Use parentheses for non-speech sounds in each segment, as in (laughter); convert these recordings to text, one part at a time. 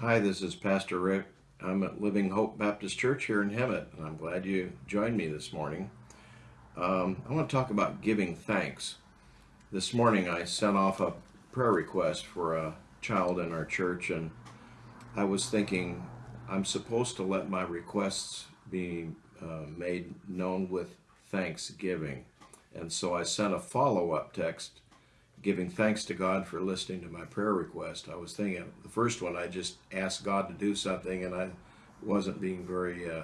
Hi, this is Pastor Rick. I'm at Living Hope Baptist Church here in Hemet, and I'm glad you joined me this morning. Um, I want to talk about giving thanks. This morning I sent off a prayer request for a child in our church, and I was thinking I'm supposed to let my requests be uh, made known with thanksgiving. And so I sent a follow up text giving thanks to God for listening to my prayer request. I was thinking the first one, I just asked God to do something, and I wasn't being very uh,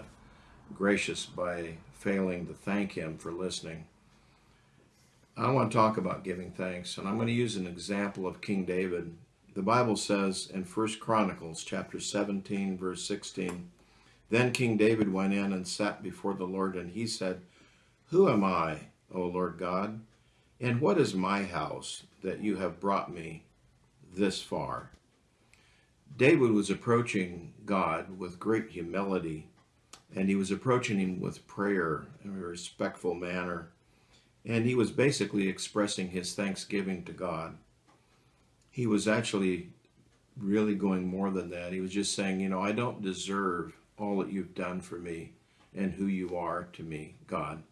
gracious by failing to thank Him for listening. I want to talk about giving thanks, and I'm going to use an example of King David. The Bible says in First Chronicles chapter 17, verse 16, Then King David went in and sat before the Lord, and he said, Who am I, O Lord God? And what is my house that you have brought me this far? David was approaching God with great humility, and he was approaching him with prayer in a respectful manner. And he was basically expressing his thanksgiving to God. He was actually really going more than that. He was just saying, you know, I don't deserve all that you've done for me and who you are to me, God.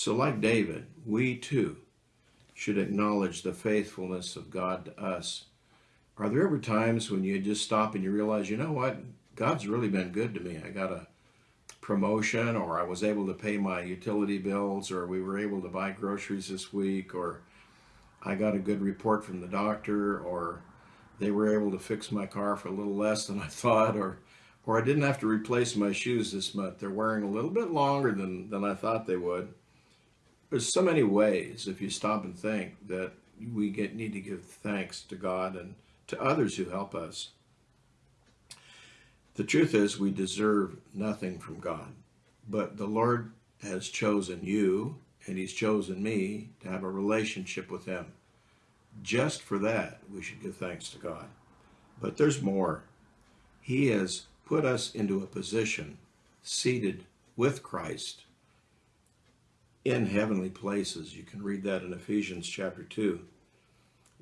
So, like David, we too should acknowledge the faithfulness of God to us. Are there ever times when you just stop and you realize, you know what? God's really been good to me. I got a promotion, or I was able to pay my utility bills, or we were able to buy groceries this week, or I got a good report from the doctor, or they were able to fix my car for a little less than I (laughs) thought, or or I didn't have to replace my shoes this month. They're wearing a little bit longer than, than I thought they would there's so many ways if you stop and think that we get need to give thanks to God and to others who help us. The truth is we deserve nothing from God, but the Lord has chosen you and he's chosen me to have a relationship with him. Just for that, we should give thanks to God. But there's more. He has put us into a position seated with Christ in heavenly places. You can read that in Ephesians chapter 2.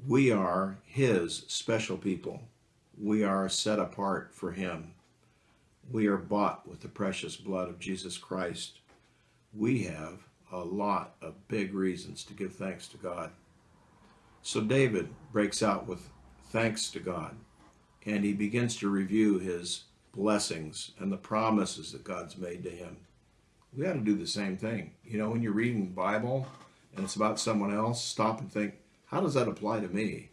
We are His special people. We are set apart for Him. We are bought with the precious blood of Jesus Christ. We have a lot of big reasons to give thanks to God. So David breaks out with thanks to God, and he begins to review his blessings and the promises that God's made to him we ought to do the same thing. You know, when you're reading the Bible and it's about someone else, stop and think, how does that apply to me?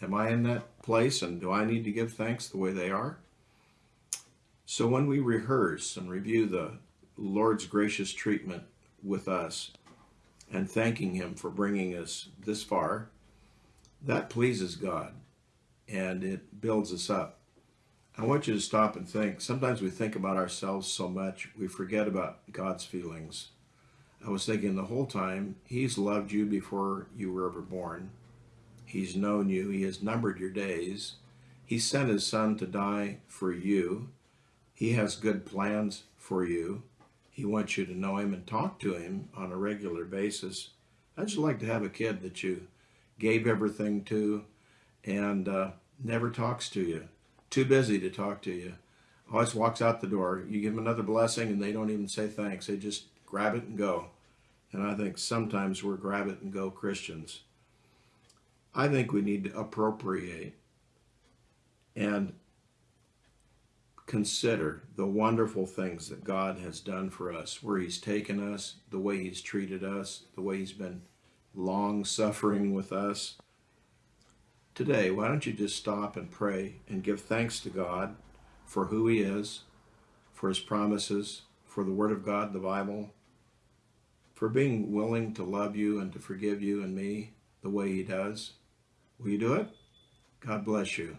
Am I in that place and do I need to give thanks the way they are? So when we rehearse and review the Lord's gracious treatment with us and thanking Him for bringing us this far, that pleases God and it builds us up. I want you to stop and think. Sometimes we think about ourselves so much, we forget about God's feelings. I was thinking the whole time, He's loved you before you were ever born. He's known you. He has numbered your days. He sent His Son to die for you. He has good plans for you. He wants you to know Him and talk to Him on a regular basis. I'd just like to have a kid that you gave everything to and uh, never talks to you too busy to talk to you. Always walks out the door. You give them another blessing and they don't even say thanks. They just grab it and go. And I think sometimes we're grab it and go Christians. I think we need to appropriate and consider the wonderful things that God has done for us, where He's taken us, the way He's treated us, the way He's been long suffering with us today, why don't you just stop and pray and give thanks to God for who He is, for His promises, for the Word of God, the Bible, for being willing to love you and to forgive you and me the way He does? Will you do it? God bless you.